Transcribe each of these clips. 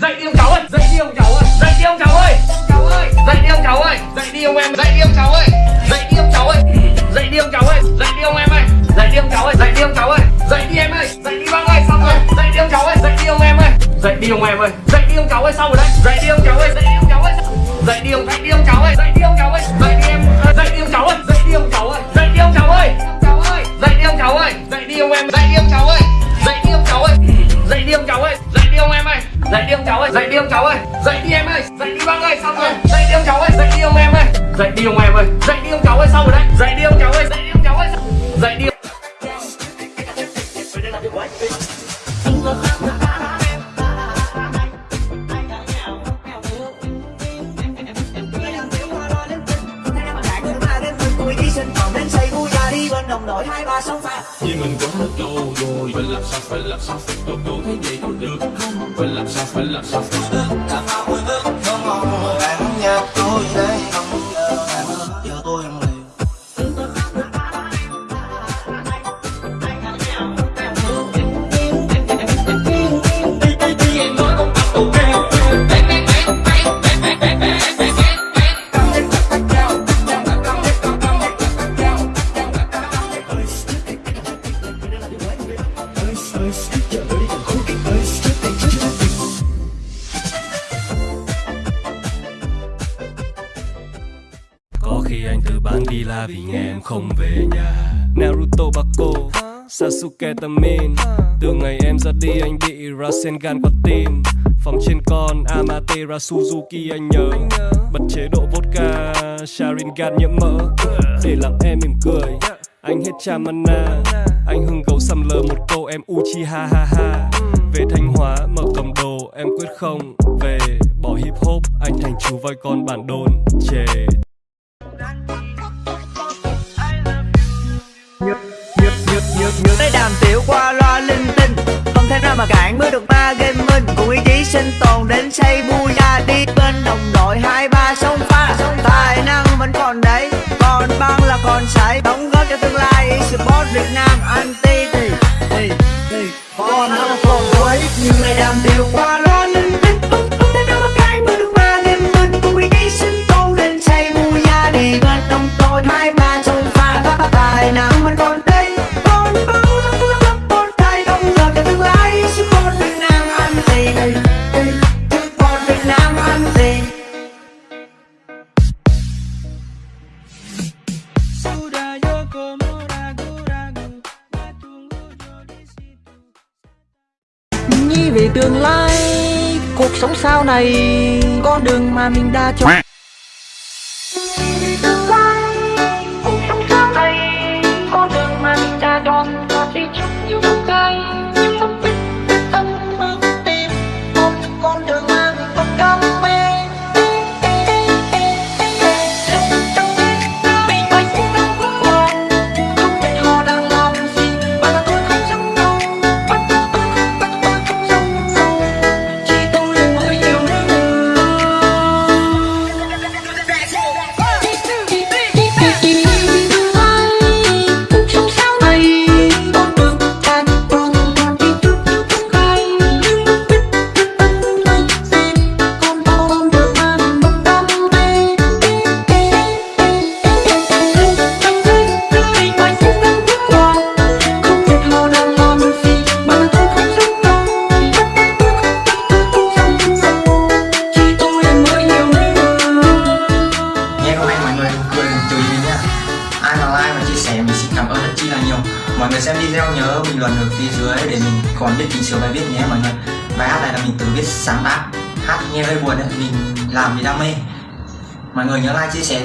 dậy đi ông cháu ơi dậy đi ông cháu ơi dậy đi ông cháu ơi cháu ơi dậy đi ông cháu ơi dậy đi ông em dậy đi ông cháu ơi dậy đi ông cháu ơi dậy đi ông cháu ơi dậy đi ông em ơi dậy đi ông cháu ơi dậy đi ông cháu ơi dậy đi em ơi dậy đi bác ơi xong rồi dậy đi ông cháu ơi dậy đi ông em ơi dậy đi ông em ơi dậy đi ông cháu ơi xong rồi đấy dậy đi ông cháu ơi dậy đi ông cháu ơi dậy đi ông dậy đi ông cháu ơi dậy đi ông cháu ơi dậy đi em dậy đi ông cháu ơi dậy đi ông cháu ơi dậy đi ông cháu ơi dậy đi ông cháu ơi dậy đi ông em dậy đi ông cháu ơi dậy đi ông cháu ơi dậy đi ông cháu ơi dậy đi ông em ơi dậy đi ông cháu ơi dậy đi ông cháu ơi. Dậy đi em ơi dậy đi bác ơi, xong rồi. Dậy đi ông cháu ơi dậy đi ông em ơi. Dậy đi ông em ơi dậy đi ông cháu ơi, xong rồi đấy. Dậy đi ông cháu ơi dậy đi ông cháu ơi. Dậy đi. Vì mình làm sao phải làm sao tôi cố thấy vậy có được không phải làm sao phải làm sao cả phao vui ước không mong bạn nhà tôi đây không sen gan qua tim. Phòng trên con Amatera Suzuki anh nhớ. Bật chế độ vodka, Sharingan nhiễm mỡ. Để làm em mỉm cười. Anh hết cha mana Anh hưng gấu xăm lờ một câu em Uchiha ha ha Về Thanh Hóa, mở cầm đồ, Em quyết không về. Bỏ hip hop, Anh thành chú voi con bản đồn, Chề. Tới đàm tiểu qua loa linh tinh nào mà cản mới được ba game mình. Cùng ý chí sinh tồn đến say vui ra đi Bên đồng đội. Hai ba sông pha Tài năng vẫn còn đấy. Còn băng là còn sải, Đóng góp cho tương lai. Sport Việt Nam anti thì thì thì Còn không còn cuối Nhưng này đang tiểu quá này Con đường mà mình đã chọn.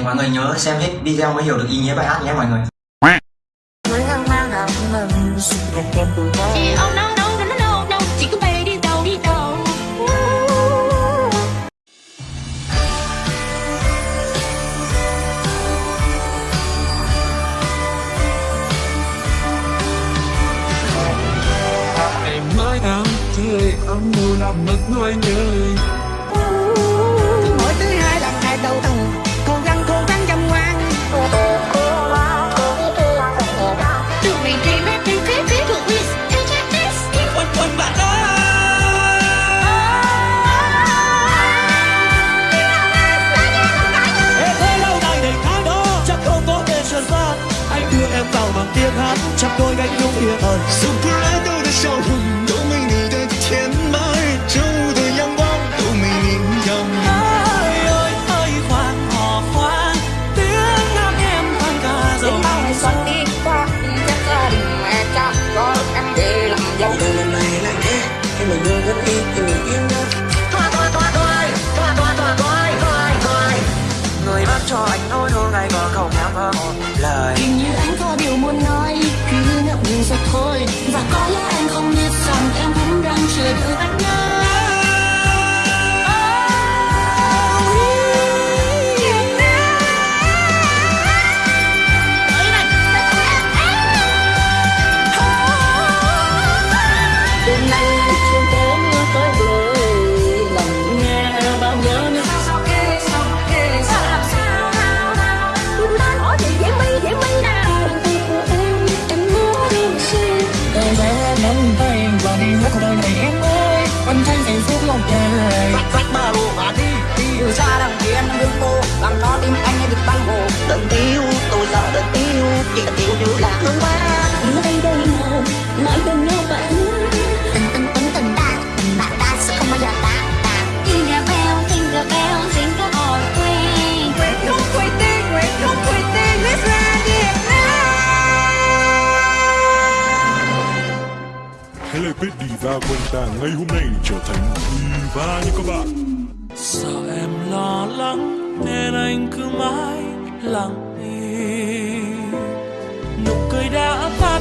Mọi người nhớ xem hết video mới hiểu được ý nghĩa bài hát nhé mọi người. Điều muốn nói Cứ ngậm ngùi rồi thôi. Và có lẽ anh không biết rằng Em cũng đang chờ đợi anh đứng cô Làm cho tim anh như được tăng hồ. Đừng tiêu tôi sợ đừng tiêu Chỉ là tiêu như là hương ba. Ở đây đây nào Mãi bên nhau bạn. Tình tình tình tình ta Tình bạn ta sẽ không bao giờ ta Jingle bell, jingle bell, jingle all way Nguyện không quay tên, nguyện không quay tên Let's ride Việt Nam Hãy lại biết diva của anh ta ngay hôm nay trở thành diva như các bạn. Sợ em lo lắng nên anh cứ mãi lặng im. Nụ cười đã tắt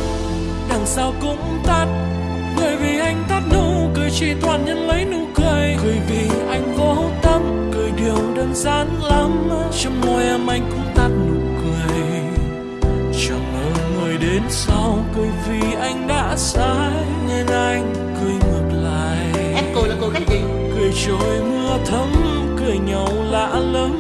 đằng sau cũng tắt. Bởi vì anh tắt nụ cười chỉ toàn nhân lấy nụ cười. Cười vì anh vô tâm cười điều đơn giản lắm. Trong môi em anh cũng tắt nụ cười. Chẳng ngờ người đến sau cười vì anh đã sai. Nên anh cười ngược lại. Em cười là cười cái gì? Cười trôi mưa thấm nhau lạ lắm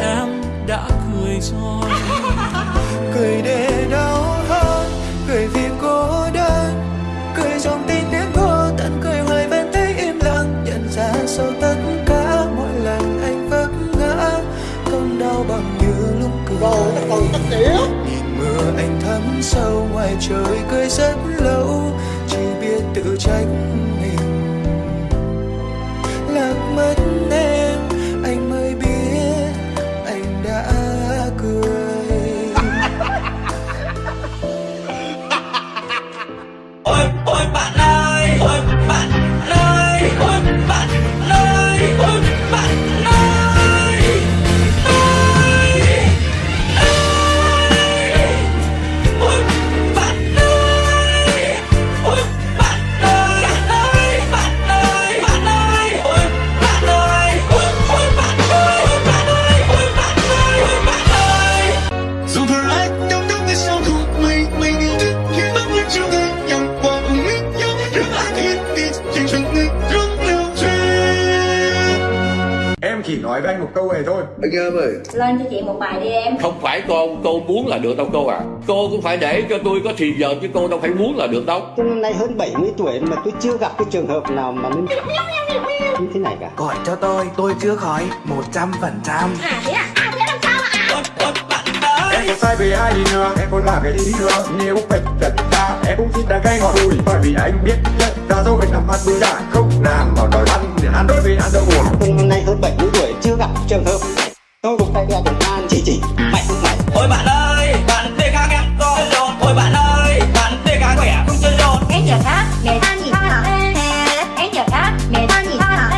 em đã cười rồi. Cười để đau hơn cười vì cô đơn. Cười trong tình đến vô tận cười hoài vẫn thấy im lặng. Nhận ra sau tất cả mỗi lần anh vấp ngã. Không đau bằng như lúc cười. Nhìn mưa anh thấm sâu ngoài trời cười rất lâu. Chỉ biết tự trách câu này thôi Lên cho chị một bài đi em. Không phải cô, cô muốn là được đâu cô à. Cô cũng phải để cho tôi có thì giờ chứ cô đâu phải muốn là được đâu. Tôi năm nay hơn 70 tuổi mà tôi chưa gặp cái trường hợp nào mà nó như thế này cả. Gọi cho tôi tôi chưa khỏi 100% À thế à? À thế làm sao bạn ơi. Em có sai về ai đi nữa? Em có làm cái gì đi nữa? Nếu phải thật ra Em cũng xin đang cay ngọt bùi Bởi vì anh biết nhất ra dấu bên nằm ăn bữa đã Không làm mà đòi ăn để ăn. Đối với ăn đâu buồn. Tôi năm nay hơn 70 tuổi chưa gặp trường hợp. Tôi cũng tay đeo công an. Chỉ chỉ mày không mày. Ôi bạn ơi, bạn tê ca nghe có rộn Ôi bạn ơi, bạn tê ca khỏe không chơi rộn Em giờ khác, nghề ta nhìn ta Em giờ khác, nghề ta nhìn ta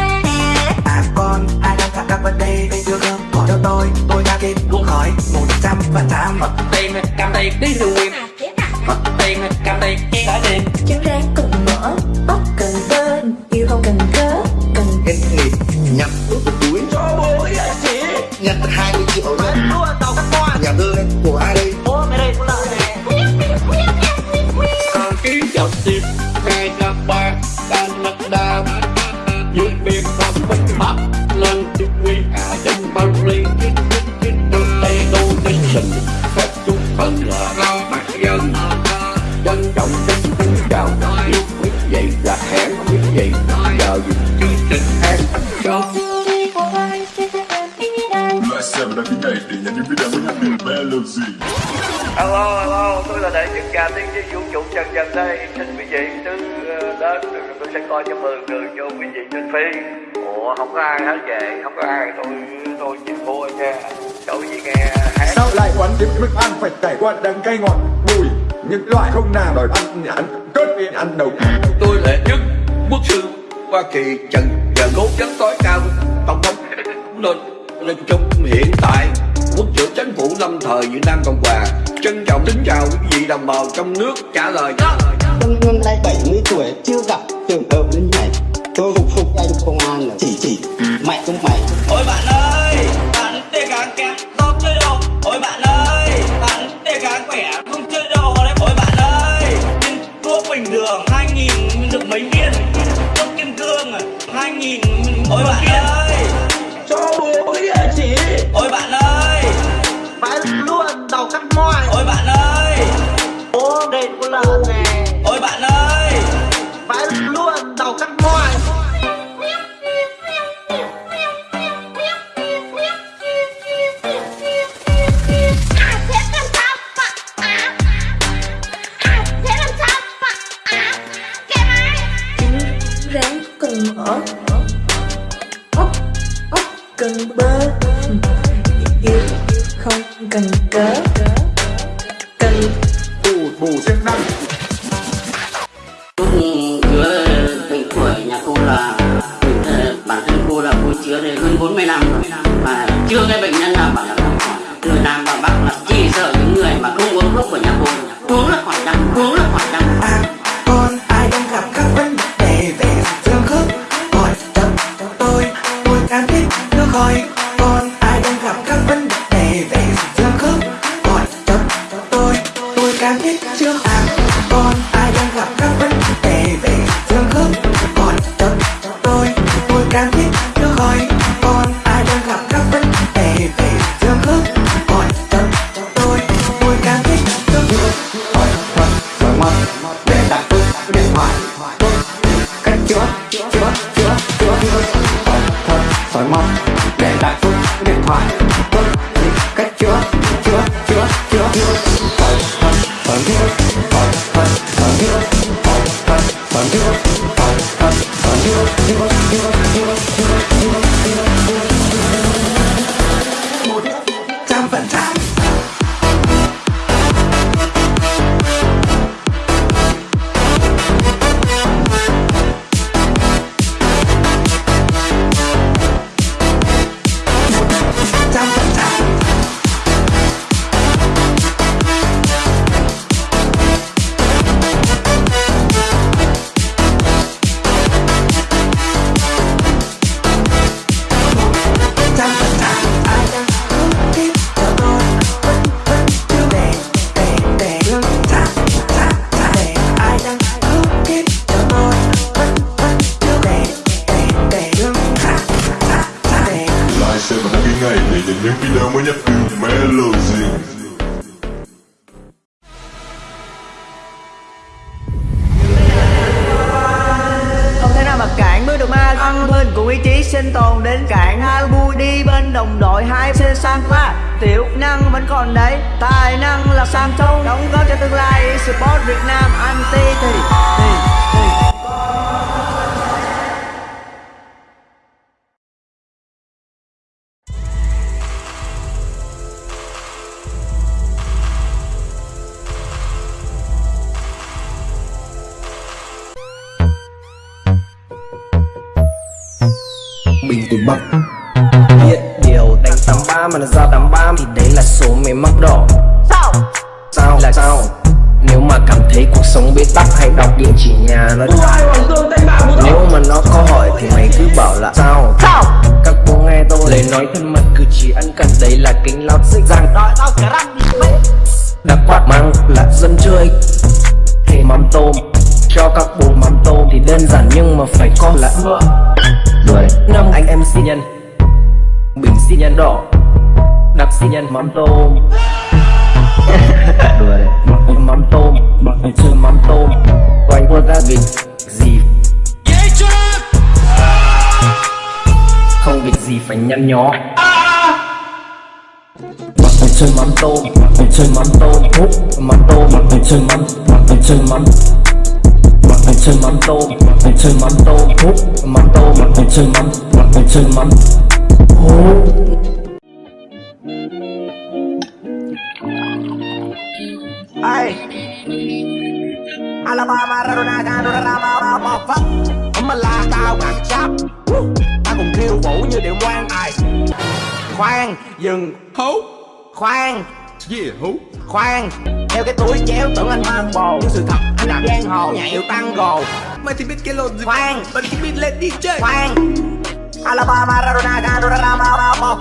À con ai đang gặp các vấn đề về chưa không Gọi cho tôi tôi đã kịp luôn khỏi 100% Mất tiền này, cầm tiền đi từ quyền thế à? Mất tiền này, cầm tiền Trả tiền Trứng lên thì tôi sẽ coi cho mượn người cho quý vị trên phi ủa không có ai hết vậy, không có ai. Tôi tôi chỉ mua nha. Tôi gì nghe hát. Sao lại quán tiếp thức ăn phải trải qua đắng cay ngọt bùi những loại không nào đòi ăn nhà ăn cất đi ăn đầu. Tôi là nhất quốc sư hoa kỳ trần và cố vấn tối cao. Tổng thống lên lên chung hiện tại quốc trưởng chính phủ lâm thời việt nam cộng hòa. Trân trọng kính chào quý vị đồng bào trong nước trả lời. Tân Hương nay 70 tuổi chưa gặp trường hợp đến này. Tôi phục phục anh công an là chỉ chỉ. Ừ. Mạnh cũng mày. gì phải nhăn nhó mặt mình chơi mắm tô mặt mình chơi mắm tô hút mắm tô mặt người chơi mắm mặt người chơi mắm mặt người chơi mắm tô mặt người chơi mắm tô hút mắm tô mặt người chơi mắm mặt người chơi mắm ai Alabama, Rona, Rona, Rona, Rona, Rona, Rona, Rona, Rona, Rona, Rona, cùng khiêu vũ như điệu ngoan ai? Khoan, dừng. Hú. Khoan. Yeah, hú? Khoan Theo cái túi chéo tưởng anh mang bồ. Nhưng sự thật anh đạp giang hồ nhảy điệu tango Mày thì biết cái lồn gì. Khoan. Bật cái beat lên đi chơi. Khoan. Alabama, Maradona, Maradona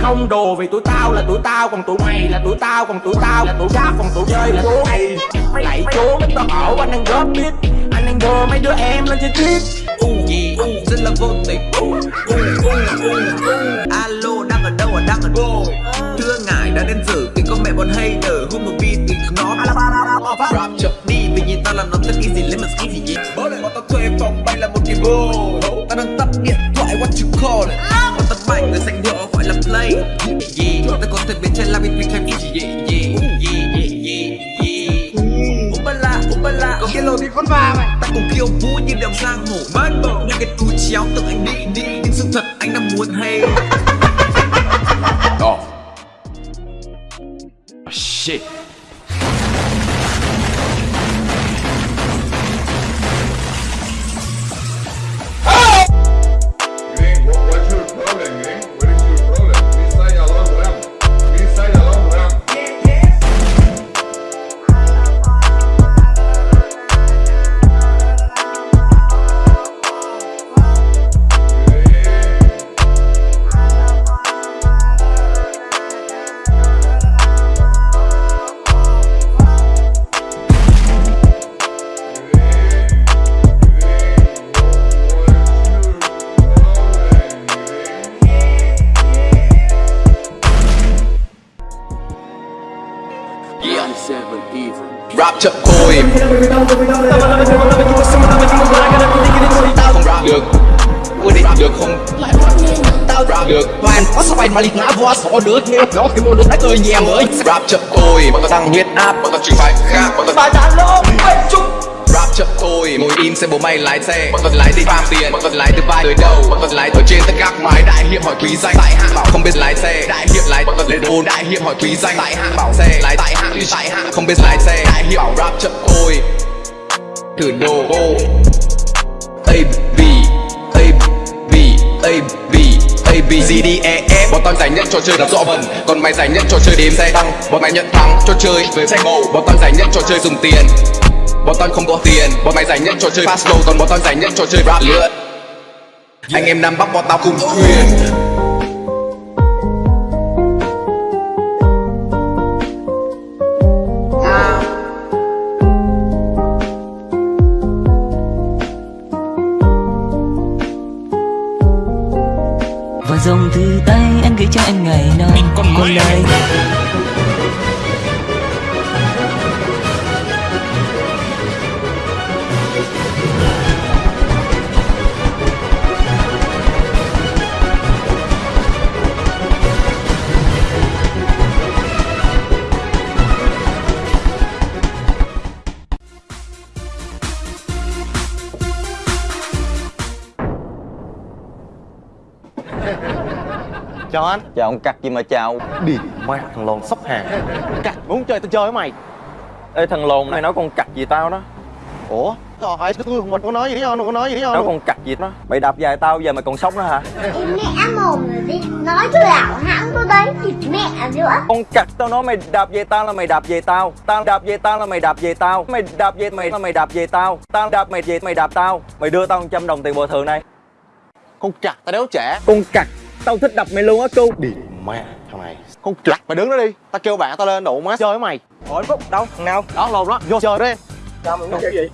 Không đồ vì tụi tao là tụi tao Còn tụi mày là tụi tao Còn tụi tao là tụi rap Còn tụi chơi là tụi mày. Mày lạy chú mấy tao ẩu anh đang góp biết Anh đang đưa mấy đứa em lên trên tweet Gì U rất là vô tình. Alo đang ở đâu à? Đang ở đâu? Thưa ngài đã đến giờ Thì có mẹ bọn hay nở Hôn một beat thì nó Rap chậm đi Vì nhìn tao làm nó rất easy Lên mà easy gì lại bọn tao thuê phòng bay là một cái bồ. Tao đang tắt điện thoại what you call it? Bọn tao mạnh người danh hiệu gọi là play. Yeah Tao có thể biến trên la between time easy Yeah Ubala Ubala Có cái lô thì con va mày. Ta cùng khiêu vũ như đầm giang hổ Man bờ Như cái túi chéo tưởng anh đi đi. Nhưng sự thật anh đang muốn hay? Oh Shit Nghe nó cái môn đã cười nhẹ mới Rap chậm thôi Bọn tao tăng huyết áp Bọn tao chừng phải khác Bọn tao Bà trả lô Chúc. Rap chậm thôi Ngồi im xe bố mày lái xe. Bọn tao lái đi farm tiền Bọn tao lái từ vai tới đầu. Bọn tao lái ở trên tất các mái Đại hiệp hỏi quý danh. Tại hạ bảo không biết lái xe. Đại hiệp lái Bọn tao lên ôn Đại hiệp hỏi quý danh. Tại hạ bảo xe Lái tại hạ Tại hạ không biết lái xe. Đại hiệp bảo rap chậm thôi Thử đồ ô A B A B A B A B C D E F. Bọn tao giải nhất trò chơi đạp rõ vần. Còn mày giải nhất trò chơi đếm xe tăng. Bọn mày nhận thắng trò chơi với xe ngầu, Bọn tao giải nhất trò chơi dùng tiền. Bọn tao không có tiền. Bọn mày giải nhất trò chơi fast flow Còn bọn tao giải nhất trò chơi rap lượn. Anh em Nam Bắc bọn tao cùng thuyền. Chào anh. Chào ông cặc gì mà chào. Đi mẹ thằng lồn sóc hàng. Cặc muốn chơi tao chơi với mày. Ê thằng lồn này nói con cặc gì tao đó? Ủa? Trời ơi tôi không có nói gì không có nói gì đó Nói con cặc gì đó. Mày đạp dài tao giờ mày còn sống nữa hả? Em mẹ mồm rồi đi. Nói cho lão hãng tôi đấy Thịt mẹ nữa Con cặc tao nói mày đạp về tao là mày đạp về tao. Tao đạp về tao là mày đạp về tao. Mày đạp về mày là mày đạp về tao. Tao đạp mày về mày đạp tao. Mày đưa tao 100 đồng tiền bồi thường này. Con cặc tao đéo trẻ Con cặc Tao thích đập mày luôn á cu. Đi mẹ thằng này. Con cặc mày đứng đó đi. Tao kêu bạn tao lên đủ má. Chơi với mày. Ủa Phúc đâu thằng nào? Đó lồn đó. Vô chơi đi. Sao mày muốn chơi gì?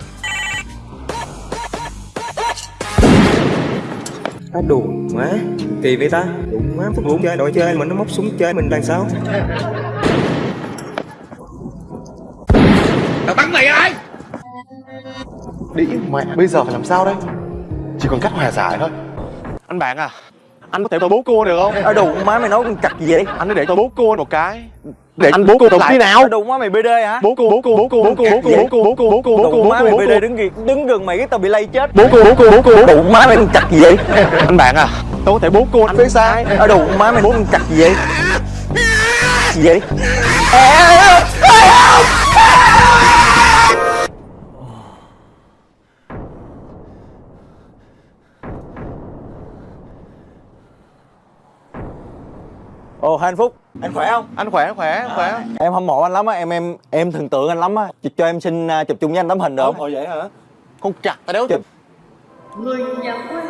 Á đùa má. Kỳ vậy ta? Đụng má Phúc muốn chơi đội chơi mình nó móc súng chơi mình làm sao? Tao bắn mày ai? Đi mẹ bây giờ phải làm sao đây? Chỉ còn cách hòa giải thôi. Anh bạn à anh có thể tôi bố cô được không ở đủ má mày nói con chặt gì vậy anh để tôi bố cô một cái để anh bố cô lại khi nào đủ má mày bd hả bố cô bố cô bố cô bố cô bố cô bố cô bố cô bố cô bố bố má cô mày bố bd đứng gần đứng gần mày cái tao bị lây chết bố cô bố cô bố cô bố đủ má mày con chặt gì vậy anh bạn à tôi có thể bố cô anh biết sai ở đủ má mày con chặt gì vậy gì vậy Ồ hai anh Phúc, anh khỏe không? anh khỏe khỏe anh khỏe Em hâm mộ anh lắm á, em em em thần tượng anh lắm á. Cho- Cho em xin à, chụp chung với anh tấm hình được không? Ồ vậy hả con chặt tao đéo Chụp. Người nhà quê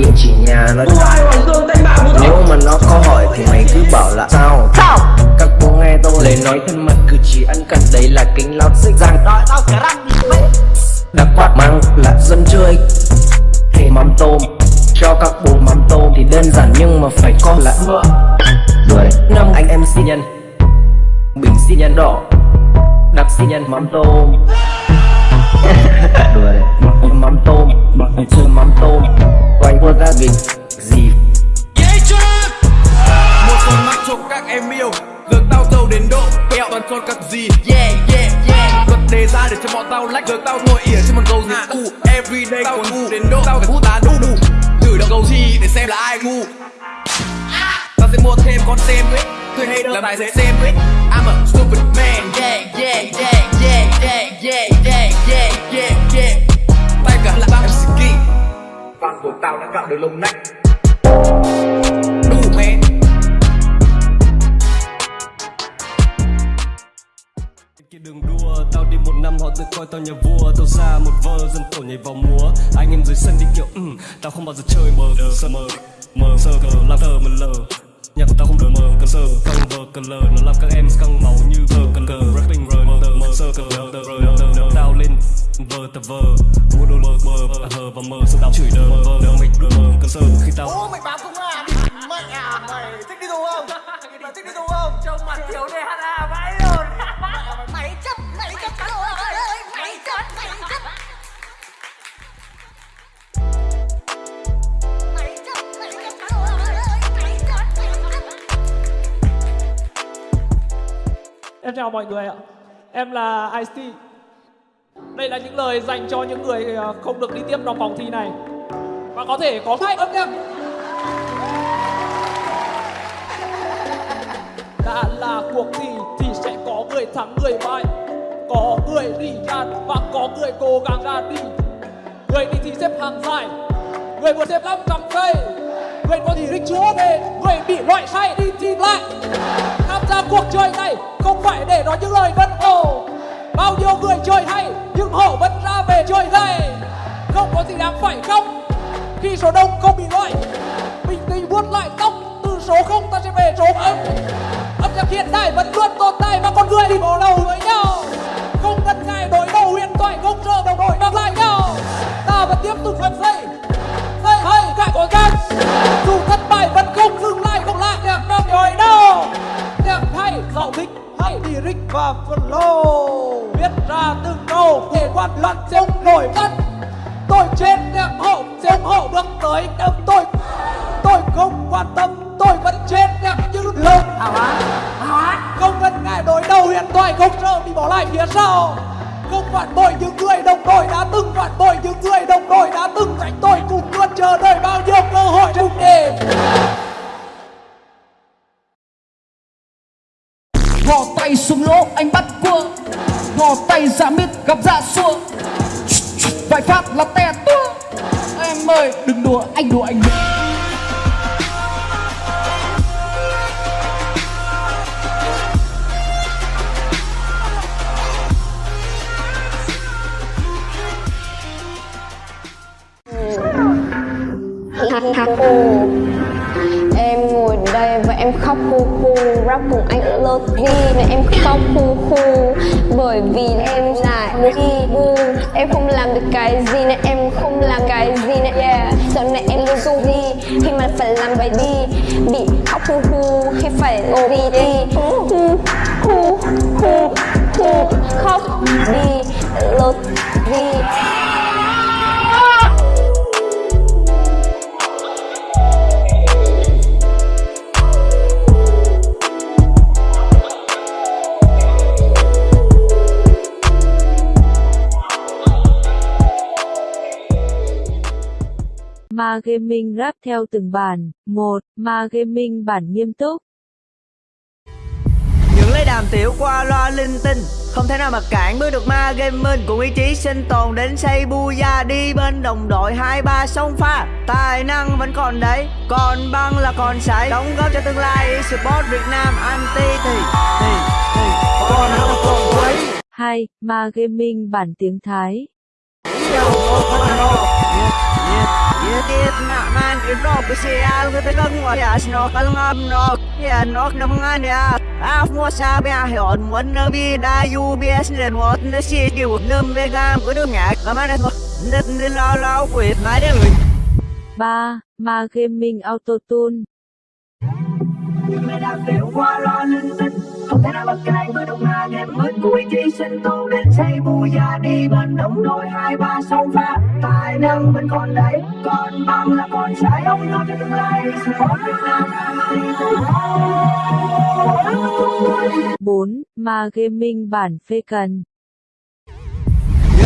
địa chỉ nhà nó nếu mà nó có hỏi thì mày cứ bảo là sao? Sao? Các bố nghe tôi lời nói thân mật cử chỉ ân cần đấy là kính lót xích răng. Đã quát mang là dân chơi. Hay mắm tôm cho các bố mắm tôm thì đơn giản nhưng mà phải có là mỡ đuổi năm anh em sinh nhân bình xi nhân đỏ đặc xi nhân mắm tôm. Đùa đấy mắm, mắm tôm mắm chơi mắm tôm. Quay qua ra vịt gì một con mắt cho các em yêu giờ tao giàu đến độ kẹo. Toàn con các gì yeah yeah yeah. Luật đề ra để cho bọn tao lách giờ tao ngồi ỉa trên một cầu gì u everyday tao ngu đến độ tao phải hút tá đu đủ thử động cầu chi để xem là ai ngu. Tao sẽ mua thêm con xem ấy. Thuê hay làm tài xế xem ấy. I'm a stupid man. Yeah yeah yeah yeah yeah yeah yeah yeah yeah cả là MC Kỳ Fan của tao đã gạo được lông nách. Đủ man kia đường đua tao đi một năm họ tự coi tao nhà vua. Tao ra một vơ dân tổ nhảy vào múa. Anh em dưới sân đi kiểu ừ, tao không bao giờ chơi mờ sơ mờ mờ sơ cờ làm tờ mờ lờ. Nhạc của tao không đời mờ cờ sơ căng vờ cờ lờ. Nó làm các em căng máu như vờ cờ cờ rapping rờ mờ tờ mờ sơ cờ lờ tờ rờ tờ vờ tờ vờ mua đồ mờ mờ hờ và mờ sau đó chửi đờ mờ vờ đờ mịch mờ cờ sơ khi tao Ô mày báo công an Mẹ à mày thích đi tù không? Mày thích đi tù không? Trông mặt thiếu đề HA vãi rồi Mày chấp, mày chấp rồi ơi Mày chấp, mày chấp Em chào mọi người ạ. Em là Ice-T. Đây là những lời dành cho những người à, không được đi tiếp trong vòng thi này. Và có thể có hai âm nhạc. Đã là cuộc thi thì sẽ có người thắng, người bại. Có người đi ra và có người cố gắng ra đi. Người đi thì xếp hàng dài. Người vừa xếp 5 cặp cây. Người có thì rích chúa về. Người bị loại sai đi thì lại. Tham gia cuộc chơi này không phải để nói những lời vân ồ Bao nhiêu người chơi hay, nhưng họ vẫn ra về chơi gay Không có gì đáng phải không Khi số đông không bị loại Bình tĩnh vuốt lại tóc. Từ số không ta sẽ về số âm Âm nhạc hiện đại vẫn luôn tồn tại Và con người thì bỏ đầu với nhau. Không cần ngại đối đầu huyền thoại, Không sợ đồng đội mang lại nhau. Ta vẫn tiếp tục phần dây Dây hay cả có gan Dù thất bại vẫn không dừng lại, Không lại nhạc năm nhồi đâu nhạc hay, giàu thích lyric và flow viết ra từng câu thể quan luận sẽ không nổi bật. Tôi trên nhạc hậu ủng hộ bước tới đâm tôi. Tôi không quan tâm tôi vẫn trên nhạc như hào hán không cần ngại đối đầu hiện tại không sợ bị bỏ lại phía sau. Không phản bội những người đồng đội đã từng phản bội những người đồng đội đã từng. Tránh tôi cùng luôn chờ đợi bao nhiêu cơ hội chung đêm Gò tay xuống lỗ, anh bắt cua. Gò tay dạ ra mít gặp dạ xua. Vài phát là te tua. Em ơi, đừng đùa, anh đùa anh đùa. Em và em khóc khu khu rap cùng anh lơ đi nên em khóc khu khu bởi vì em là đi bu em không làm được cái gì nên em không làm cái gì nên yeah. Giờ này em luôn du đi, khi mà phải làm bài đi, bị khóc khu khu khi phải ngồi đi. Đi khu khu khu khóc đi lơ đi. Ma Gaming rap theo từng bản. 1. Ma Gaming bản nghiêm túc. Những lấy đàm tiểu qua loa linh tinh Không thể nào mà cản bước được ma gaming Cùng ý chí sinh tồn đến xây bu gia Đi bên đồng đội hai ba sông pha Tài năng vẫn còn đấy Còn băng là còn sải Đóng góp cho tương lai Support Việt Nam Anti thì Thì Thì Còn không còn quấy 2. Ma Gaming bản tiếng Thái. Yedit na man irok sial kita af mo na na si na 3. Ma Gaming Autotune. qua lo tinh không thể nào mà cãi với đồng ma game mới cuối chi sinh tồn đến xây vui ra đi bên đồng đôi hai ba sông pha tài năng vẫn còn đấy, còn bằng là còn sai ông góp cho tương lai support Việt Nam 4. Ma Gaming bản phê cần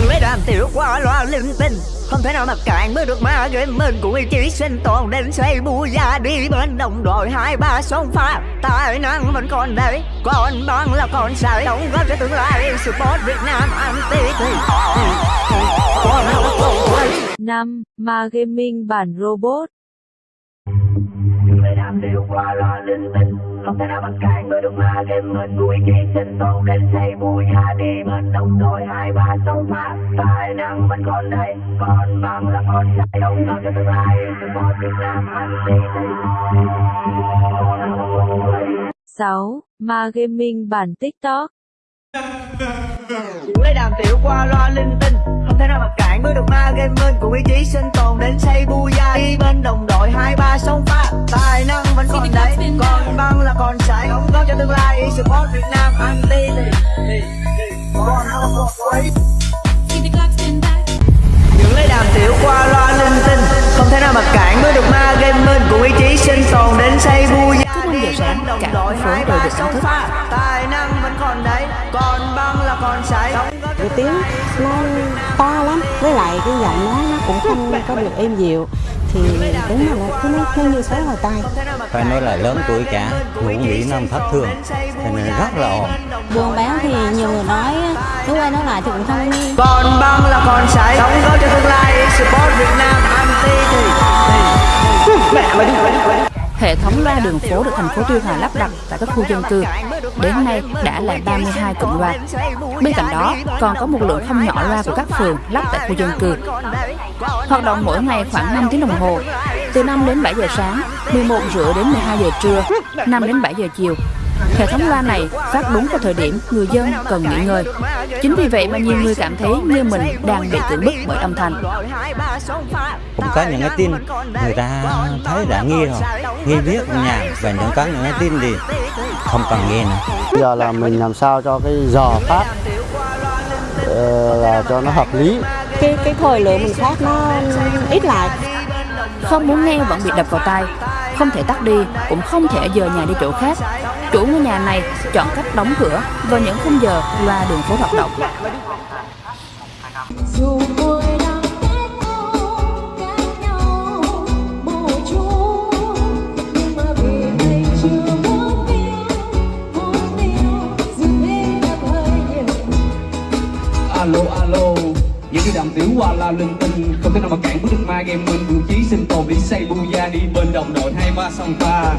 những lấy đàm tiểu qua loa linh tinh. Không thể nào mà cản mới được ma game mình của ý chí sinh tồn đến xây bu gia đi bên đồng đội. Hai ba sông pha tài năng vẫn còn đấy. Còn băng là còn sai. Đóng góp cho tương lai support Việt Nam anti thì 5. Ma Gaming bản robot. những lời đàm đều qua loa linh tinh không thể nào bằng cản người đúng ma game mình vui chỉ chí sinh tồn đến xây vui gia đi mình đồng đội hai ba sông pha tài năng mình còn đây còn bằng là còn sai đóng góp cho tương lai support Việt Nam anh đi còn 6. Ma Gaming bản TikTok những lấy đàm tiểu qua loa linh tinh không thể nào mà cản bước được ma game mình cùng ý chí sinh tồn đến xây bu gia đi bên đồng đội hai ba sông pha tài năng vẫn còn đấy. Còn băng là còn sai đóng góp cho tương lai. Support Việt Nam anti còn không còn quay những lấy đàm tiểu qua loa linh tinh thể nào mà cản bước được ma game mình cùng ý chí sinh tồn đến Cứ 5 giờ sáng, cả phố đều được đánh thức. tài năng vẫn còn đấy còn băng là còn góp cái tiếng nó to lắm với lại cái giọng nói nó cũng không có được êm dịu thì đúng là nó cứ nó, nó như sói hồi tai. Phải nói là lớn tuổi cả ngủ nghỉ năm thất thường cho nên rất là ồn. Buôn bán thì nhiều người nói nói quay nói lại thì cũng không còn băng là còn sai đóng góp cho tương lai support Việt Nam Hệ thống loa đường phố được thành phố Tuy Hòa lắp đặt tại các khu dân cư. Đến nay đã là 32 cụm loa. Bên cạnh đó, còn có một lượng không nhỏ loa của các phường lắp tại khu dân cư. Hoạt động mỗi ngày khoảng 5 tiếng đồng hồ, từ 5 đến 7 giờ sáng, 11 rưỡi đến 12 giờ trưa, 5 đến 7 giờ chiều. Hệ thống loa này phát đúng vào thời điểm người dân cần nghỉ ngơi. Chính vì vậy mà nhiều người cảm thấy như mình đang bị cưỡng bức bởi âm thanh. cũng có những cái tin người ta thấy đã nghi rồi nghi biết nhạc và những có những cái tin thì không cần nghe nữa giờ là mình làm sao cho cái giờ phát ờ, là cho nó hợp lý Cái cái thời lượng mình phát nó ít lại. Không muốn nghe vẫn bị đập vào tai Không thể tắt đi Cũng không thể dời nhà đi chỗ khác Chủ ngôi nhà này chọn cách đóng cửa Vào những khung giờ loa đường phố hoạt động. Alo alo những cái đàm tiểu qua la linh tinh không thể nào mà cản bước được ma game mình vượng chí sinh tồn đi xây bu gia đi bên đồng đội hai ba sông pha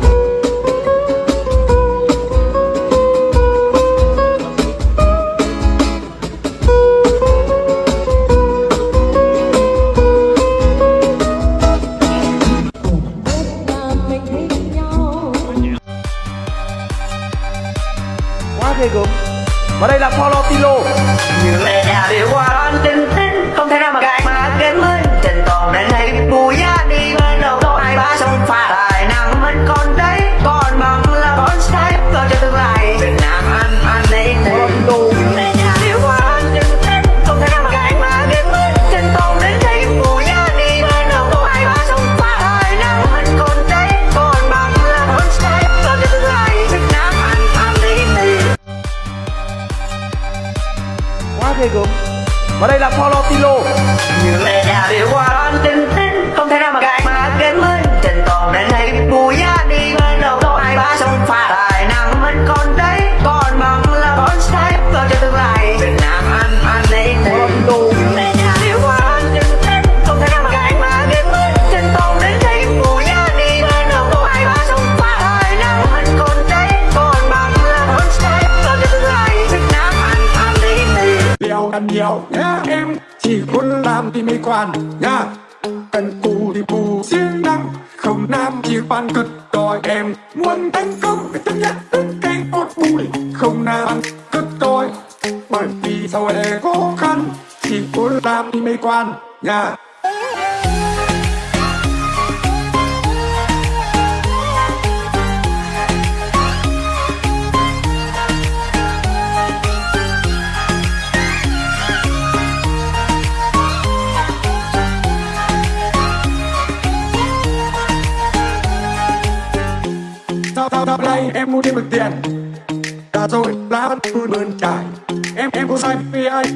ghê gớm và đây là Paulo Tilo. Như lẽ nhà điều qua đón tình tình không thể nào mà gạt mà kém mới Trên toàn đến hay bùi và đây là Paulo Tilo. Đeo nhá, em chỉ muốn làm thì mới quản nhá, cần cù thì bù siêng năng. Không nam chỉ quan cực đòi em. Muốn thành công, phải chấp nhận tất cái ốt bụi. Không nam, cực đòi, bởi vì sau này khó khăn. Chỉ muốn làm thì mới quan. Nhá.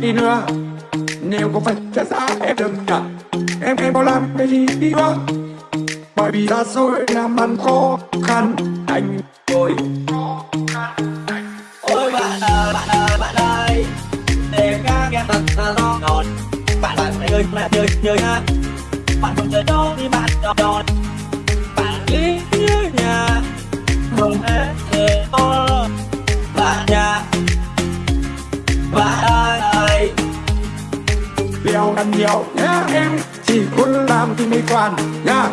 Đi nữa. Nếu có phải trả giá em đừng nhận Em em có làm cái gì đi nữa. Bởi vì ra rồi làm ăn khó khăn Anh tôi Ôi bạn ơi, bạn ơi, bạn ơi. Để các em thật là to đòn Bạn bạn phải ơi, bạn chơi, chơi ha Bạn không chơi đó thì bạn đòn đòn Bạn lý như nhà. Không hề hề to nhau ăn nhiều. Nhá, em chỉ muốn làm thì mới toàn. Nhá,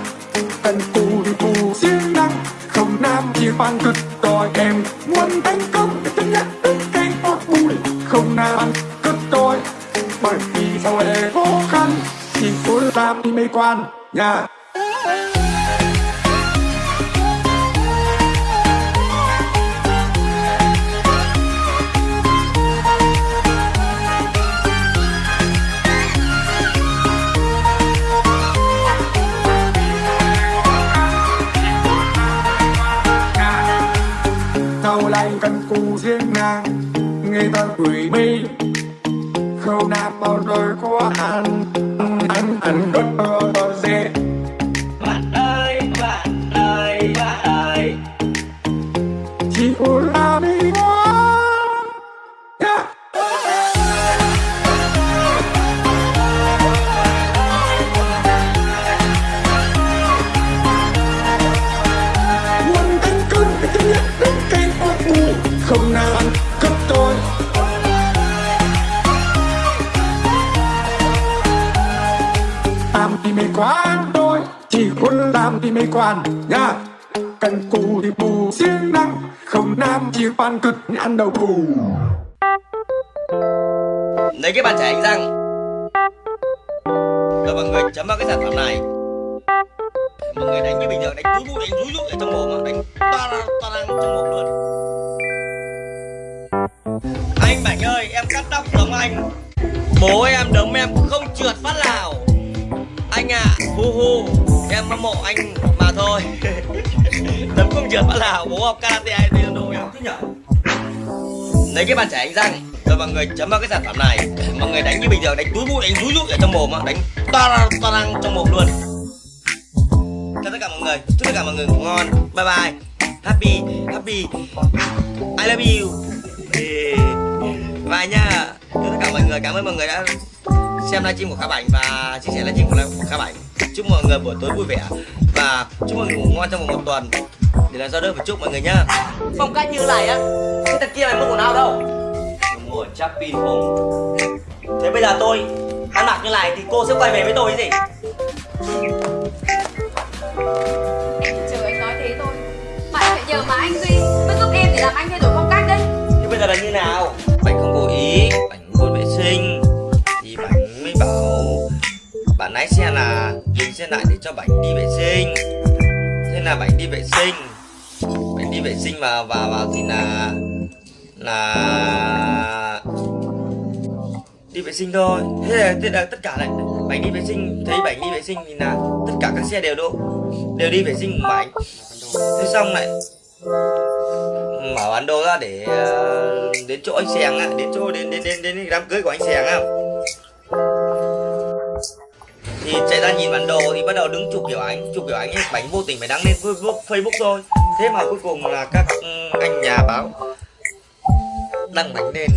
cần cù thì cù siêng năng. Không nam chỉ phan cực đòi em muốn thành công thì chấp nhận tất cái ốt bụi. Không nam cực đòi bởi vì sau này khó khăn? Chỉ muốn làm thì mới quan. Nhá. Này cần cù riêng nàng người ta gửi mi không nam bao rồi có anh, anh anh bất là muốn làm thì mày quản nha. Cần cù thì bù siêng năng không nam chỉ pan cực ăn đầu cù Lấy cái bàn chải đánh răng Rồi mọi người chấm vào cái sản phẩm này. Mọi người đánh như bình thường Đánh rú rú đánh rú rú ở trong mồm mà Đánh to ra to ra trong mồm luôn. Anh Bảnh ơi em cắt tóc giống anh. Bố em đấm em không trượt phát nào. Anh ạ à, hu hu. Em hâm mộ anh mà thôi. Đấm không trượt phát nào Bố học karate hay taekwondo em? Nhở? Lấy cái bàn chải đánh răng Rồi mọi người chấm vào cái sản phẩm này. Mọi người đánh như bình thường Đánh túi bụi đánh rúi rúi ở trong mồm mà Đánh to to ra trong mồm luôn. Chào tất cả mọi người. Chúc tất cả mọi người ngủ ngon. Bye bye. Happy Happy. I love you. Bye nha. Chúc tất cả mọi người. Cảm ơn mọi người đã xem livestream của Khá Bảnh và chia sẻ livestream của Khá Bảnh Chúc mọi người buổi tối vui vẻ Và chúc mọi người ngủ ngon trong vòng một tuần. Để làm sao đỡ phải chúc mọi người nhá. Phong cách như này á Cái thật kia mày mua quần áo đâu? Tôi mua ở Chapin không. Thế bây giờ tôi ăn mặc như này thì cô sẽ quay về với tôi cái gì? Chờ anh nói thế thôi. Bạn phải nhờ mà anh Duy Mới giúp em để làm anh thay đổi phong cách đấy. Thế bây giờ là như xe lại để cho bảnh đi vệ sinh. Thế là bảnh đi vệ sinh? Bảnh đi vệ sinh mà vào vào thì là là đi vệ sinh thôi. Thế là, thế là tất cả lại bảnh đi vệ sinh thấy bảnh đi vệ sinh thì là tất cả các xe đều đỗ đều đi vệ sinh của bảnh. Thế xong lại mở bản đồ ra để ờ, đến chỗ anh Sèng á, đến chỗ đến đến đến đến đám cưới của anh Sèng á. Thì chạy ra nhìn bản đồ thì bắt đầu đứng chụp kiểu ảnh, chụp kiểu ảnh ấy, bánh vô tình phải đăng lên Facebook, thôi. Thế mà cuối cùng là các ừ, anh nhà báo đăng bánh lên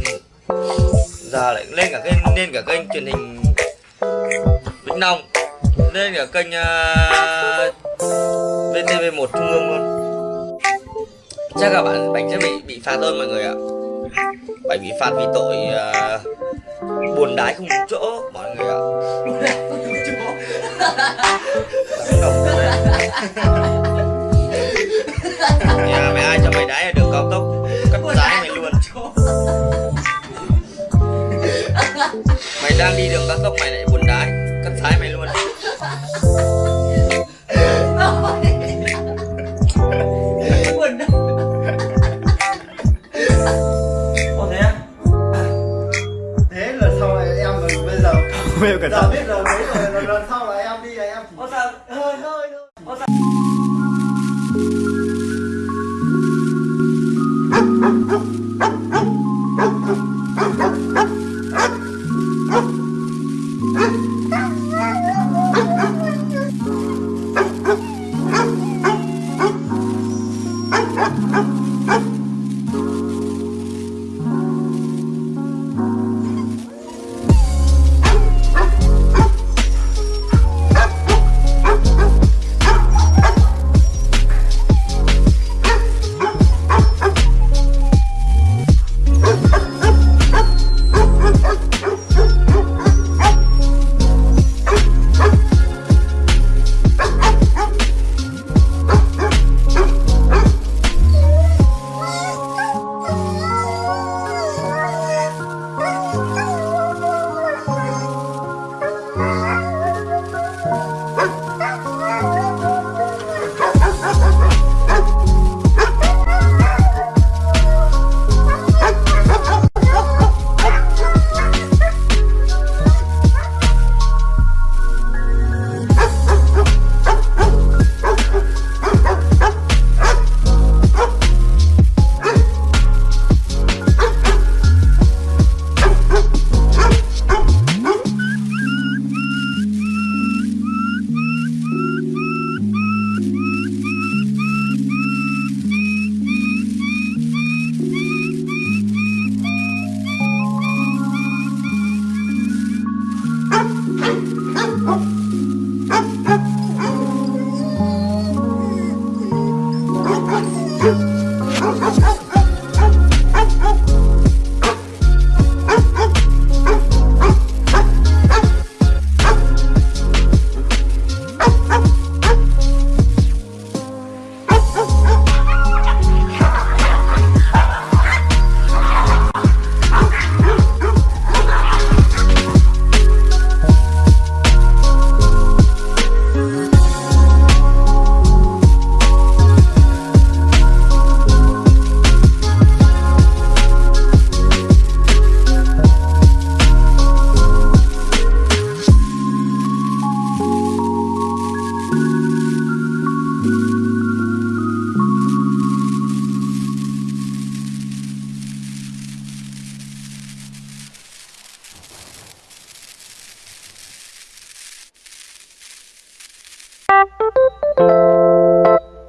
giờ lại lên cả kênh lên cả kênh truyền hình Vĩnh Long lên cả kênh ờ, uh, VTV1 Trung ương luôn. Chắc là bạn bánh sẽ bị bị phạt thôi mọi người ạ. Bánh bị phạt vì tội uh, buồn đái không đúng chỗ mọi người ạ nhà mày ai cho mày đái ở đường cao tốc? Cắt lái mày luôn. mày đang đi đường cao tốc mày lại buồn đái. Cắt lái mày luôn. Thế là sau này em là bây giờ Bây giờ biết rồi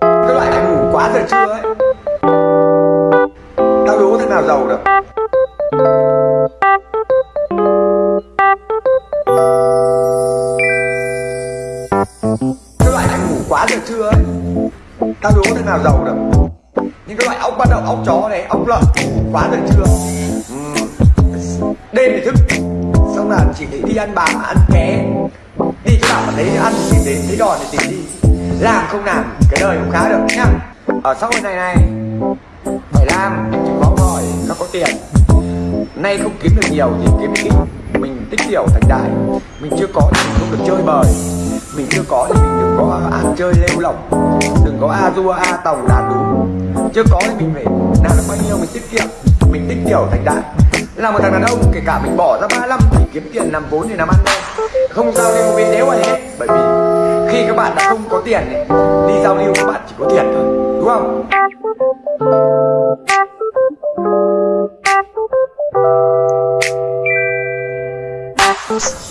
cái loại ăn ngủ quá giờ trưa ấy. Tao đố thế nào giàu được. Cái loại ăn ngủ quá giờ trưa ấy. Tao đố thế nào giàu được. Những cái loại ốc bắt đầu, ốc chó này, ốc lợn quá giờ trưa. Ừ. Đêm thì thức. Xong là chỉ để đi ăn bám ăn ké thấy ăn thì tìm đến thấy đòn thì tìm đi. Làm không làm, cái đời cũng khá được nhá. Ở xã hội này này, phải làm chứ có hỏi nó có tiền. Nay không kiếm được nhiều thì kiếm ít. Mình tích tiểu thành đại, mình chưa có thì mình không được chơi bời. Mình chưa có thì mình đừng có ăn chơi lêu lỏng. Đừng có a dua, a tòng đàn đúng chưa có thì mình phải làm được bao nhiêu mình tiết kiệm. Mình tích tiểu thành đại. Là một thằng đàn ông, kể cả mình bỏ ra 35 tỷ kiếm tiền làm vốn để làm ăn đâu không giao lưu với đéo ai hết bởi vì khi các bạn đã không có tiền ấy, đi giao lưu các bạn chỉ có tiền thôi đúng không?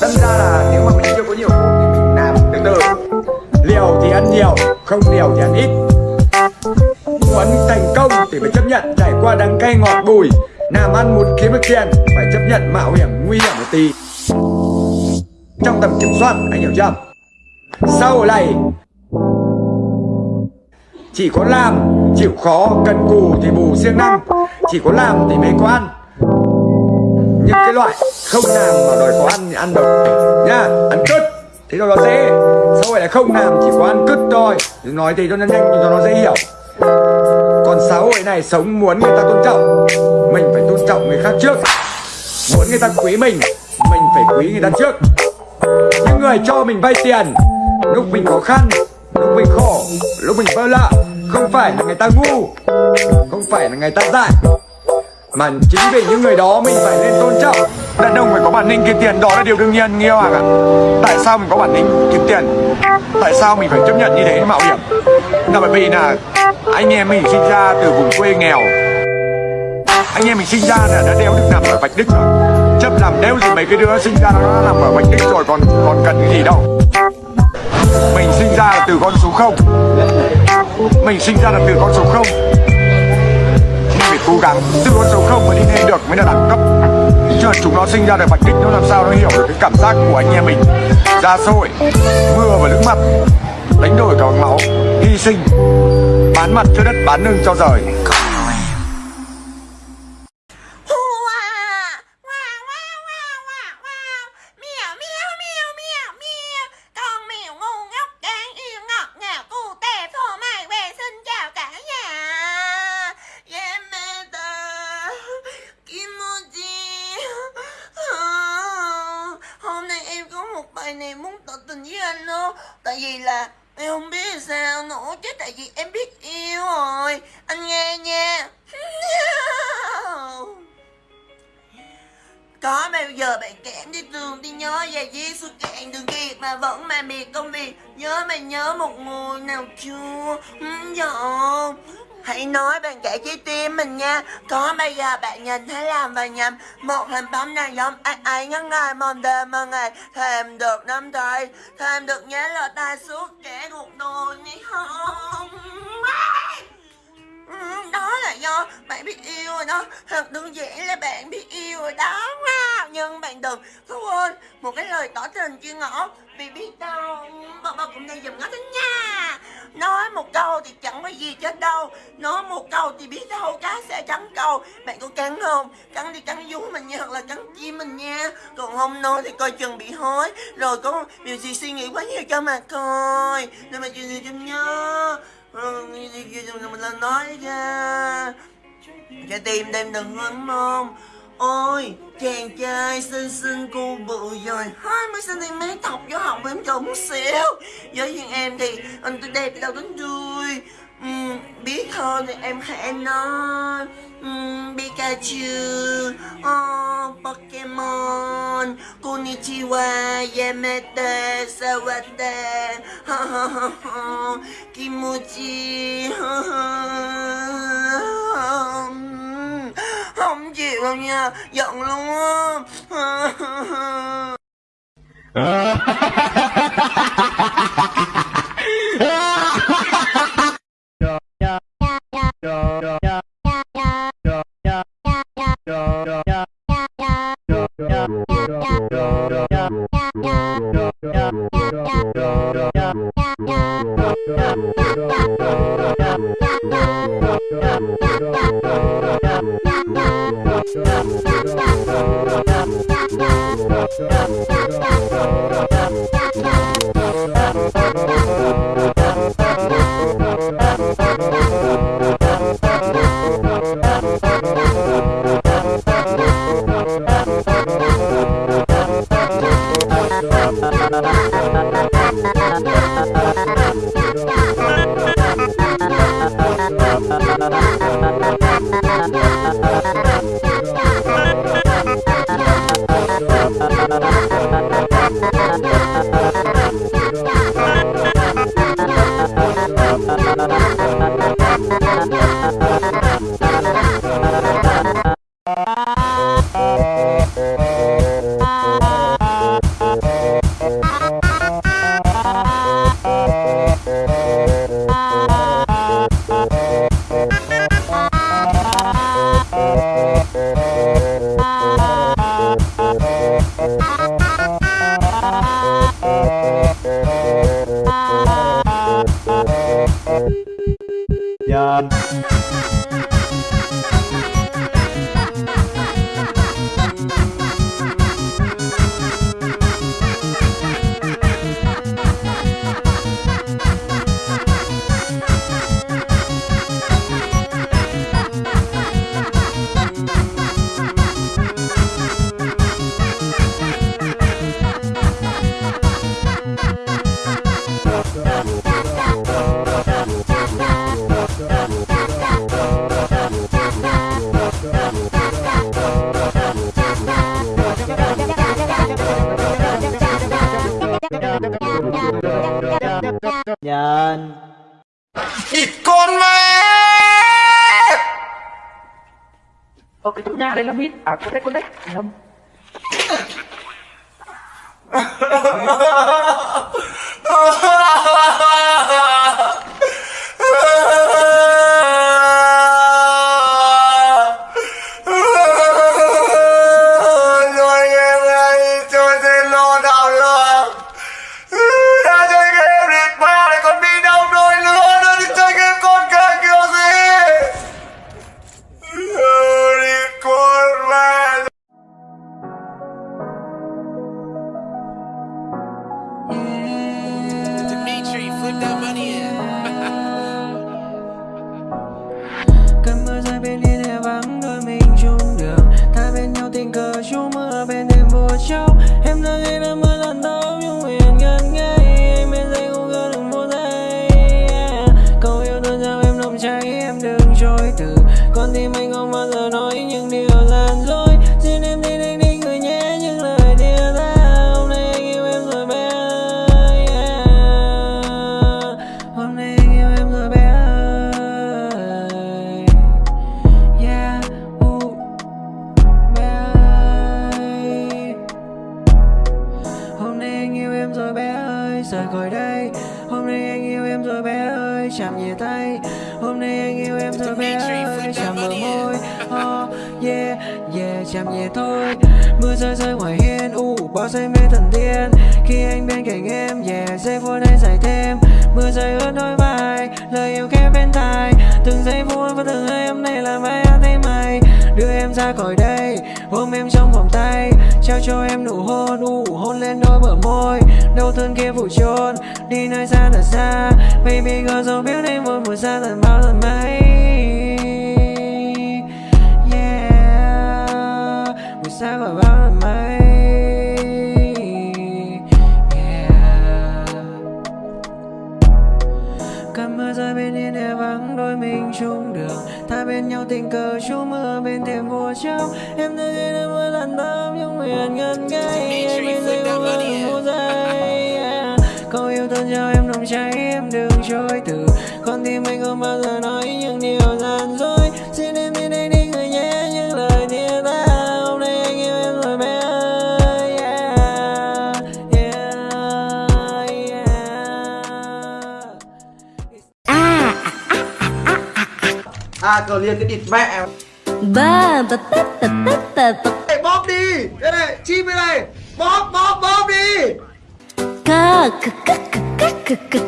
Đâm ra là nếu mà mình chưa có nhiều vốn thì mình làm từ từ. Liều thì ăn nhiều không liều thì ăn ít. Muốn thành công thì phải chấp nhận trải qua đắng cay ngọt bùi. Làm ăn muốn kiếm được tiền phải chấp nhận mạo hiểm nguy hiểm một tí hiểu chưa? Sau này, chỉ có làm, chịu khó, cần cù thì bù siêng năng, chỉ có làm thì mới có ăn. Những cái loại không làm mà đòi có ăn thì ăn được nha ăn cứt, thế cho nó dễ. Sau này là không làm, chỉ có ăn cứt thôi. Nói thì cho nó nhanh, cho nó dễ hiểu. Còn xã hội này sống muốn người ta tôn trọng, mình phải tôn trọng người khác trước. Muốn người ta quý mình mình phải quý người ta trước người cho mình vay tiền. Lúc mình khó khăn, lúc mình khổ, lúc mình vỡ lạ, không phải là người ta ngu, không phải là người ta dại. Mà chính vì những người đó mình phải nên tôn trọng. Đàn ông phải có bản lĩnh kiếm tiền, đó là điều đương nhiên nghe hoàng ạ. Tại sao mình có bản lĩnh kiếm tiền? Tại sao mình phải chấp nhận như thế, mạo hiểm? Là bởi vì là anh em mình sinh ra từ vùng quê nghèo. Anh em mình sinh ra là đã đeo được nằm ở vạch đích rồi chấp làm nếu gì mấy cái đứa sinh ra nó làm nằm ở vạch đích rồi, còn còn cần cái gì đâu. Mình sinh ra là từ con số không. Mình sinh ra là từ con số không. Mình phải cố gắng từ con số không mới đi lên được mới là đẳng cấp. Chứ chúng nó sinh ra được bạch đích, nó làm sao nó hiểu được cái cảm giác của anh em mình. Ra sôi mưa và nước mặt đánh đổi cả bằng máu, hy sinh, bán mặt cho đất, bán lưng cho rời Con mèo ngu ngốc đáng yêu ngọt ngào cu tè phô mai về xin chào cả nhà Yamada Kimoji Hôm nay em có một bài này muốn tỏ tình với anh đó Tại vì là em không biết sao nữa chứ tại vì em biết yêu rồi. Anh nghe nha. Có bao giờ bạn kém đi đường đi nhớ về di suốt cạn đường kiệt mà vẫn mà miệt công việc? Nhớ mày nhớ một người nào chưa? Ừ, Dạ. Hãy nói bằng cả trái tim mình nha. Có bây giờ bạn nhìn thấy làm và nhầm. Một hình bóng này giống ai ấy ngắn ngày mong đêm mơ ngày Thèm được năm tay Thèm được nhớ lời ta suốt kẻ cuộc đời này không? Ừ, đó là do bạn biết yêu rồi đó. Thật đơn giản là bạn biết yêu rồi đó. Wow. nhưng bạn đừng có quên một cái lời tỏ tình chưa ngỏ vì biết đâu, bà bà cũng đang dùm ngó tính nha. Nói một câu thì chẳng có gì chết đâu. Nói một câu thì biết đâu cá sẽ cắn câu. Bạn có cắn không? Cắn đi cắn vú mình nha, hoặc là cắn chim mình nha. Còn không nói thì coi chừng bị hối. Rồi có điều gì suy nghĩ quá nhiều cho mà coi. Nên mà chuyện gì cho nhớ. Ừ, mình lên nói ra Trái tim đêm đừng lắm mong Ôi chàng trai xinh xinh cô bự rồi 20cm tóc vô họng em trộm xíu. Với riêng em thì anh tôi đẹp đâu đến đuôi uhm, Biết hơn thì em hãy nói. Uhm, Pikachu oh, Pokemon Konnichiwa Yamete Sawate ha ha ha ha Kimochi ha ha. Không chịu đâu nha Giận luôn á. Ha ha ha ha ha yeah. Mùa xa tận bao lần mấy. Yeah, mùa xa khỏi bao lần mấy. Cơn mưa rơi bên hiên hè vắng đôi mình chung đường. Ta bên nhau tình cờ chú mưa bên thềm vô trong Em đã nghe được mỗi lần tâm nhưng nguyện gần ngay Anh bên dưới gần một giây yeah. Câu yêu thương cho em nồng cháy em đừng chối từ Con tim anh không bao giờ nói những điều gian dối. Xin em đi đây đi người nhé những lời chia ta Hôm nay anh yêu em rồi bé ơi. Yeah. Yeah, yeah. À cờ liền cái địt mẹ. Ba ba ba ba ba ba. Ba Bóp đi. Đây này chim đây này. Bóp bóp bóp đi. Ca ca ca ca ca ca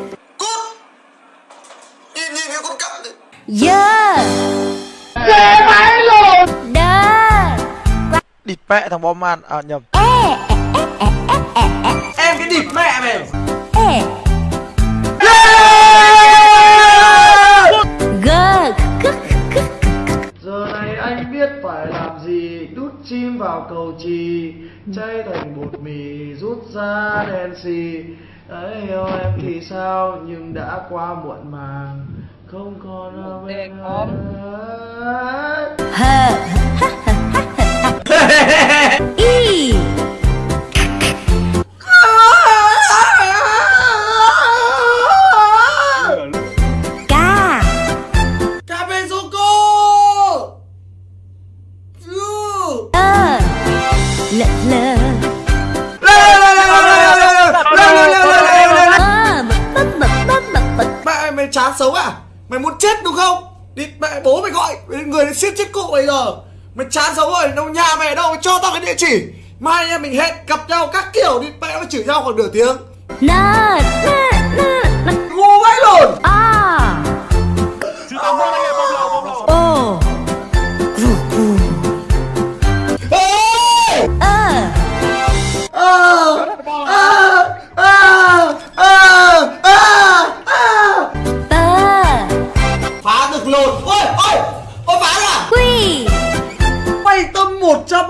Nhìn nhìn con Đa địt mẹ thằng bom man. À nhầm. Em cái địt mẹ mày. Ê Giờ này anh biết phải làm gì Đút chim vào cầu trì Chay thành bột mì Rút ra đen xì. Ấy yêu em thì sao Nhưng đã qua muộn màng Không còn ở bên lợ Mẹ mày chán xấu à Mày muốn chết đúng không? Đi mẹ bố mày gọi. Người đến siết chết cụ bây giờ. Mày chán xấu rồi đâu Nhà mày ở đâu mày cho tao cái địa chỉ. Mai anh em mình hẹn gặp nhau các kiểu đi. Mẹ nó chửi nhau khoảng nửa tiếng. Ngu vãi lồn À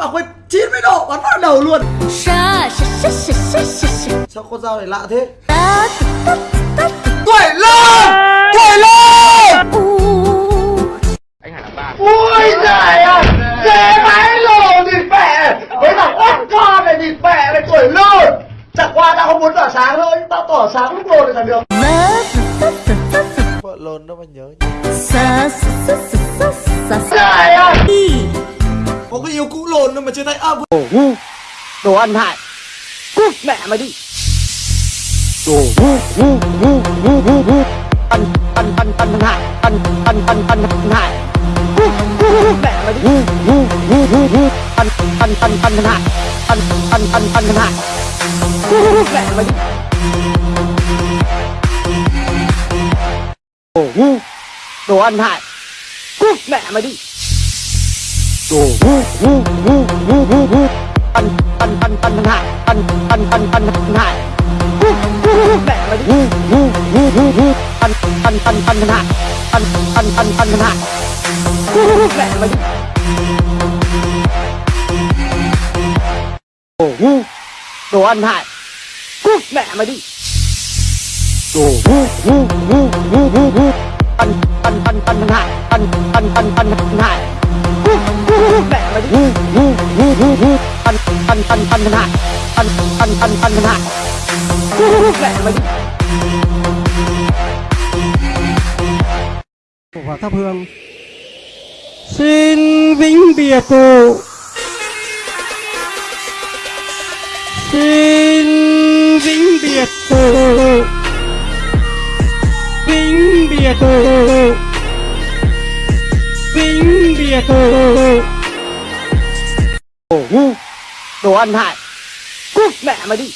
100 à quên 90 độ bắn vào đầu luôn. Sa sa sa sa sa sa sa Sao con dao này lạ thế? Tuổi lên Tuổi lên Ui giời ơi! Dễ vãi lồn địt mẹ! Với thằng ốc con này địt mẹ này tuổi lồn Chẳng qua tao không muốn tỏa sáng thôi Tao tỏa sáng lúc lồn thì là được. Vợ lồn đâu mà nhớ Sa sa sa sa sa sa Trời ơi Có yêu cũ lồn đâu mà chia tay à Đồ ngu Đồ ăn hại. Cút mẹ mày đi. Đồ ngu ngu ngu ngu ngu ngu. Ăn ăn ăn ăn hại Ăn ăn ăn ăn hại. Cút cút mẹ mày đi. Ngu ngu ngu ngu ngu. Ăn ăn ăn ăn hại. Ăn ăn ăn ăn hại. Cút mẹ mày đi. Đồ ngu Đồ ăn hại. Cút mẹ mày đi Đồ ngu ngu ngu ngu ngu ngu Ăn ăn ăn ăn hại Ăn ăn ăn ăn hại vu vu mẹ mày đi Ngu ngu ngu ngu ngu Ăn ăn ăn ăn hại Ăn ăn ăn ăn hại vu mẹ mày đi Đồ ngu Đồ ăn hại Cút mẹ mày đi Đồ ngu ngu ngu ngu ngu ngu Ăn ăn ăn ăn hại Ăn ăn ăn ăn hại mẹ mày đi Ăn ăn ăn Ăn ăn ăn ăn mẹ mày và thắp hương xin vĩnh biệt cụ xin vĩnh biệt cụ vĩnh biệt cụ vĩnh biệt cụ Đồ ngu Đồ ăn hại Cút mẹ mày đi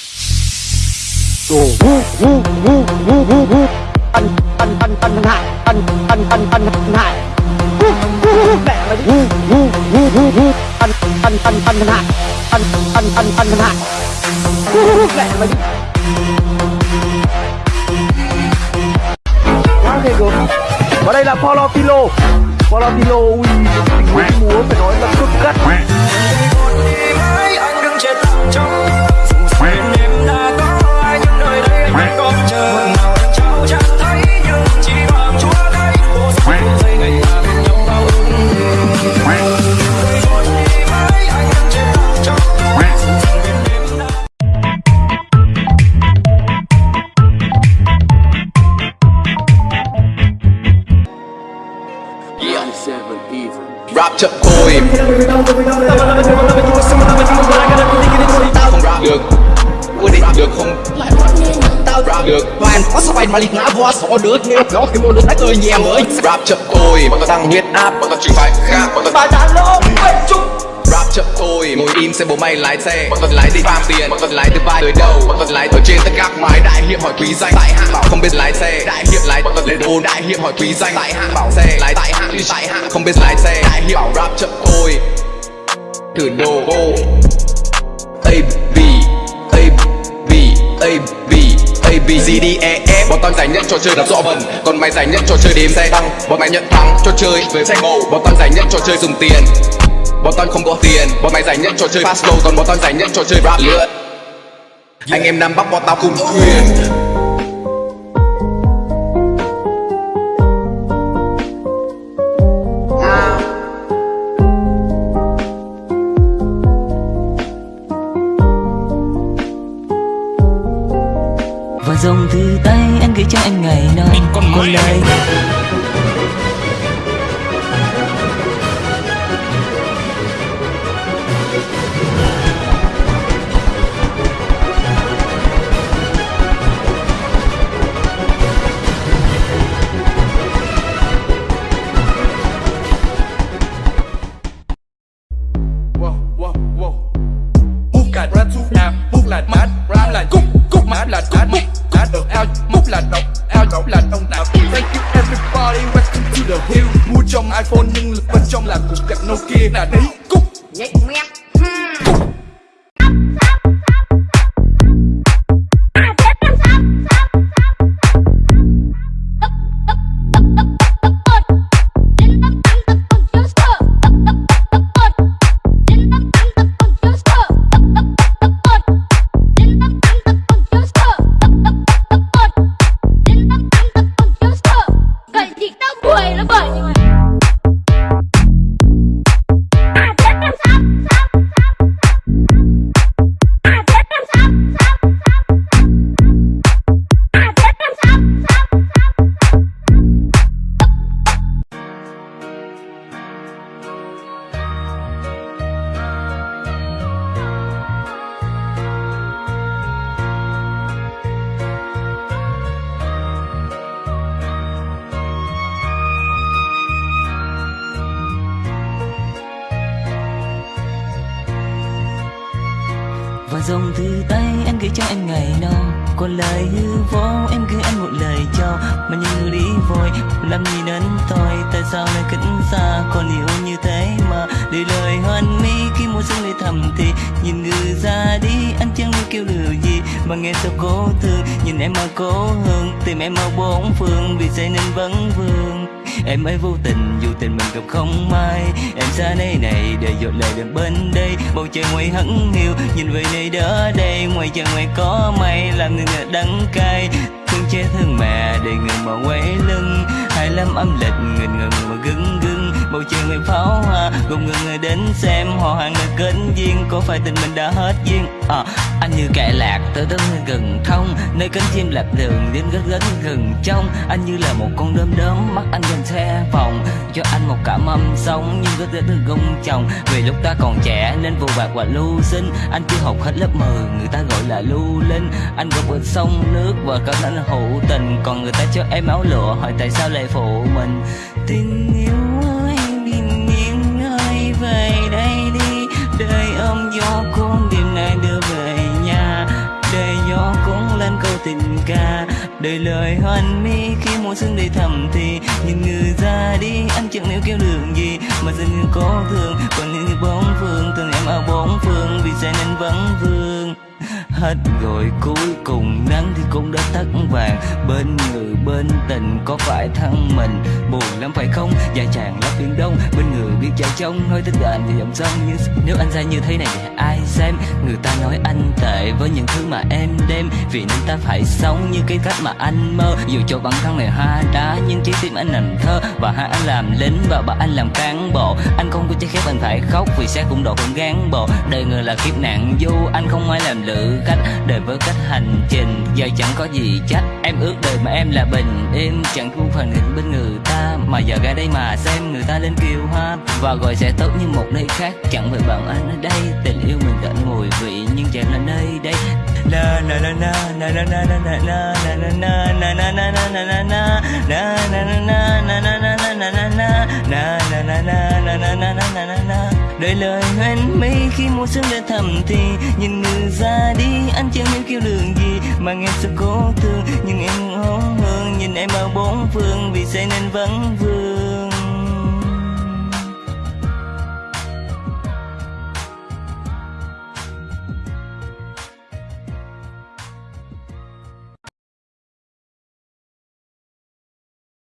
Đồ ngu ngu ngu ngu ngu ngu Ăn ăn ăn ăn hại Ăn ăn ăn ăn hại Cút cút mẹ mày đi Ngu ngu ngu ngu ngu Ăn ăn ăn ăn hại Ăn ăn ăn ăn hại Cút mẹ mày đi quá ghê gớm và đây là Paulo Pilo Pilo ui tình huống múa phải nói là cực cắt anh đừng chết lặng trong chậm thôi. Được. Quyết định được không? Tao rap được. Hoàn có sao bài mà liệt ngã hoa sổ được Nếu nó khi mua được nãy cười nhẹ mới Rap chậm thôi. Bọn tao tăng huyết áp. Bọn tao chỉnh phải khác. Bọn tao bài đàn lỗ Chúc Rap chậm thôi Ngồi im xem bố mày lái xe. Bọn tao lái đi farm tiền. Bọn tao lái từ vai tới đầu Bọn tao lái ở trên tất các mái Đại hiệp hỏi quý danh. Tại hạ bảo không biết lái xe. Đại hiệp. Lái Bọn tao lên ô Đại hiệp hỏi quý danh. Tại hạ bảo xe. Lái tại hạ Tại hạ không biết lái xe. Đại hiệp. Bảo rap chậm thôi. Thử đồ ô A B A B A B A B C D E F. Bọn tao giải nhất trò chơi đập rõ vần. Còn mày giải nhất trò chơi đếm xe tăng. Bọn mày nhận thắng. Trò chơi với xe ngầu Bọn tao giải nhất trò chơi dùng tiền Bọn tao không có tiền. Bọn mày giải nhất trò chơi fast flow Còn bọn tao giải nhất trò chơi rap lượn. Anh em Nam Bắc bọn tao cùng thuyền. Và dòng thư tay anh gửi cho em ngày nào còn lời sống Nhưng rất rất từ gông chồng. Vì lúc ta còn trẻ nên vô bạc và lưu sinh. Anh chưa học hết lớp 10 Người ta gọi là lưu linh. Anh gặp ở sông nước và cảm anh hữu tình. Còn người ta cho em áo lụa, Hỏi tại sao lại phụ mình? Tình yêu ơi bình yên ơi về đây đi. Đời ôm gió con đêm nay đưa về nhà. Đời gió cũng lên câu tình ca. Đời lời hoan mi khi mùa xuân đầy thầm thì nhìn người ra đi, anh chẳng nếu kêu đường gì. Mà dừng như có thương, còn những bóng phương, từng em ở bốn phương vì sẽ nên vắng vương hết. Rồi cuối cùng nắng thì cũng đã tắt vàng. Bên người, bên tình có phải thân mình? Buồn lắm phải không? Dài chàng lấp biển đông. Bên người biết chạy trông nói tất cả anh thì dòng sông như nếu anh ra như thế này thì ai xem? Người ta nói anh tệ với những thứ mà em đem. Vì nên ta phải sống như cái cách mà anh mơ. Dù cho bản thân này hoa đá, nhưng trái tim anh làm thơ. Và hai anh làm lính và bà anh làm cán bộ. Anh không có trái khép, anh phải khóc vì sẽ cũng độ cũng gán bộ. Đời người là kiếp nạn du anh không ai làm lựa khách đời với cách hành trình giờ chẳng có gì trách em ước đời mà em là bình yên chẳng thu phần hình bên người ta mà giờ ra đây mà xem người ta lên kiều hoa và gọi sẽ tốt như một nơi khác chẳng phải bằng anh ở đây tình yêu mình tận mùi vị nhưng chẳng là nơi đây na na na na na na na na na na na na na na na na na đời lời anh mây khi mùa xuân đã thầm thì nhìn người ra đi anh chẳng biết kêu đường gì mà em sẽ cố thương. Nhưng em không hơn nhìn em ở bốn phương vì say nên vẫn vương.